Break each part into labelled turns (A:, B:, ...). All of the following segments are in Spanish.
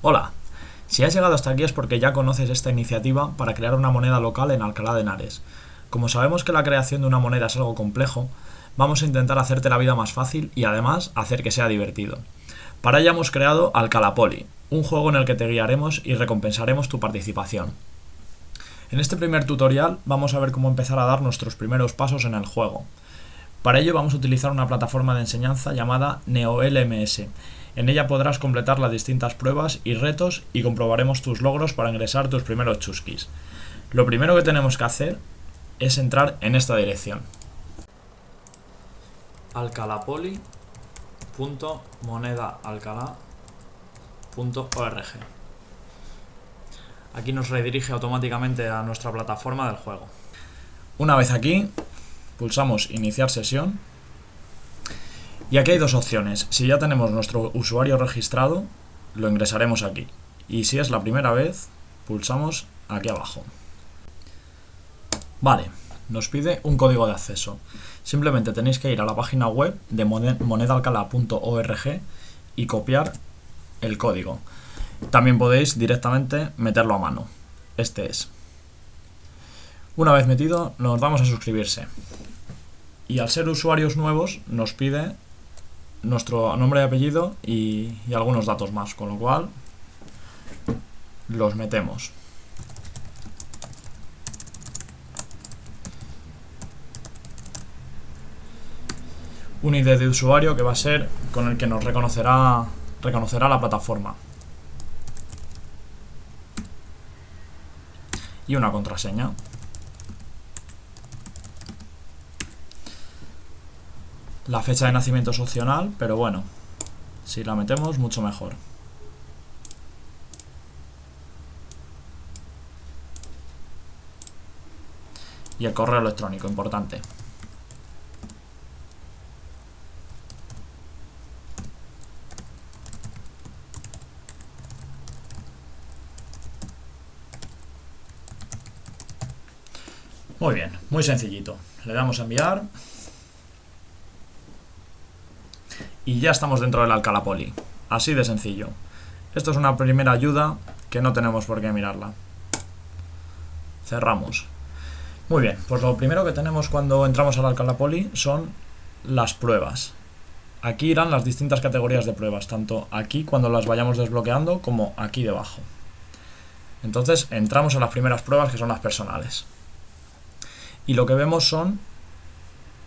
A: Hola, si has llegado hasta aquí es porque ya conoces esta iniciativa para crear una moneda local en Alcalá de Henares. Como sabemos que la creación de una moneda es algo complejo, vamos a intentar hacerte la vida más fácil y además hacer que sea divertido. Para ello hemos creado Alcalapoli, un juego en el que te guiaremos y recompensaremos tu participación. En este primer tutorial vamos a ver cómo empezar a dar nuestros primeros pasos en el juego. Para ello vamos a utilizar una plataforma de enseñanza llamada NeoLMS. En ella podrás completar las distintas pruebas y retos y comprobaremos tus logros para ingresar tus primeros chusquis. Lo primero que tenemos que hacer es entrar en esta dirección. alcalapoli.monedaalcalá.org Aquí nos redirige automáticamente a nuestra plataforma del juego. Una vez aquí, pulsamos iniciar sesión y aquí hay dos opciones. Si ya tenemos nuestro usuario registrado, lo ingresaremos aquí. Y si es la primera vez, pulsamos aquí abajo. Vale, nos pide un código de acceso. Simplemente tenéis que ir a la página web de monedalcala.org y copiar el código. También podéis directamente meterlo a mano. Este es. Una vez metido, nos vamos a suscribirse. Y al ser usuarios nuevos, nos pide nuestro nombre y apellido y, y algunos datos más, con lo cual los metemos. un ID de usuario que va a ser con el que nos reconocerá, reconocerá la plataforma. Y una contraseña. La fecha de nacimiento es opcional, pero bueno, si la metemos, mucho mejor. Y el correo electrónico, importante. Muy bien, muy sencillito. Le damos a enviar. Y ya estamos dentro del Alcalá Poli. Así de sencillo. Esto es una primera ayuda que no tenemos por qué mirarla. Cerramos. Muy bien, pues lo primero que tenemos cuando entramos al Alcalá Poli son las pruebas. Aquí irán las distintas categorías de pruebas, tanto aquí cuando las vayamos desbloqueando como aquí debajo. Entonces entramos a las primeras pruebas que son las personales y lo que vemos son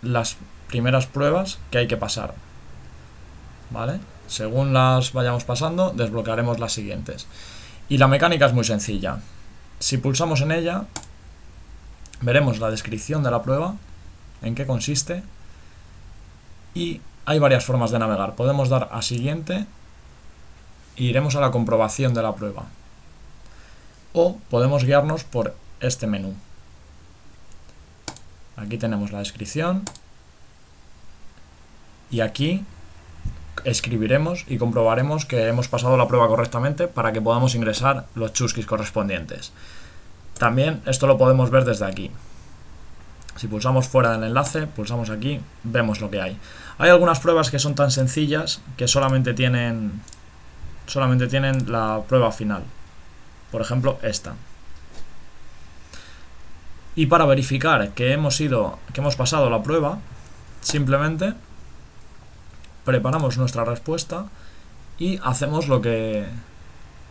A: las primeras pruebas que hay que pasar. ¿Vale? Según las vayamos pasando, desbloquearemos las siguientes. Y la mecánica es muy sencilla. Si pulsamos en ella, veremos la descripción de la prueba, en qué consiste, y hay varias formas de navegar. Podemos dar a siguiente e iremos a la comprobación de la prueba. O podemos guiarnos por este menú. Aquí tenemos la descripción. Y aquí escribiremos y comprobaremos que hemos pasado la prueba correctamente para que podamos ingresar los chusquis correspondientes. También esto lo podemos ver desde aquí. Si pulsamos fuera del enlace, pulsamos aquí, vemos lo que hay. Hay algunas pruebas que son tan sencillas que solamente tienen, solamente tienen la prueba final. Por ejemplo, esta. Y para verificar que hemos ido, que hemos pasado la prueba, simplemente preparamos nuestra respuesta y hacemos lo que,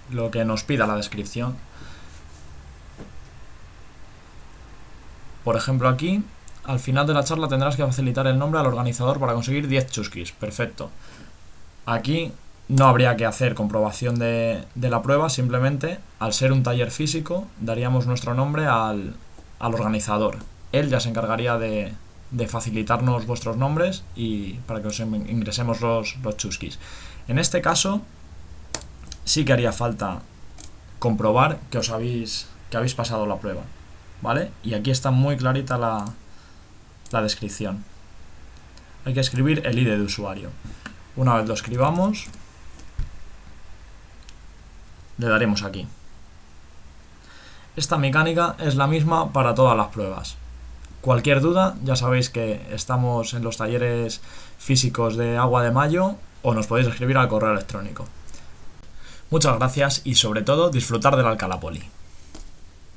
A: lo que nos pida la descripción. Por ejemplo aquí, al final de la charla tendrás que facilitar el nombre al organizador para conseguir 10 chusquis. Perfecto. Aquí no habría que hacer comprobación de, de la prueba, simplemente al ser un taller físico daríamos nuestro nombre al, al organizador. Él ya se encargaría de, facilitarnos vuestros nombres y para que os ingresemos los, los chusquis. En este caso, sí que haría falta comprobar que os habéis, que habéis pasado la prueba. ¿Vale? Y aquí está muy clarita la, la descripción. Hay que escribir el ID de usuario. Una vez lo escribamos, le daremos aquí. Esta mecánica es la misma para todas las pruebas. Cualquier duda, ya sabéis que estamos en los talleres físicos de Agua de Mayo o nos podéis escribir al correo electrónico. Muchas gracias y sobre todo disfrutar del Alcalá Poli.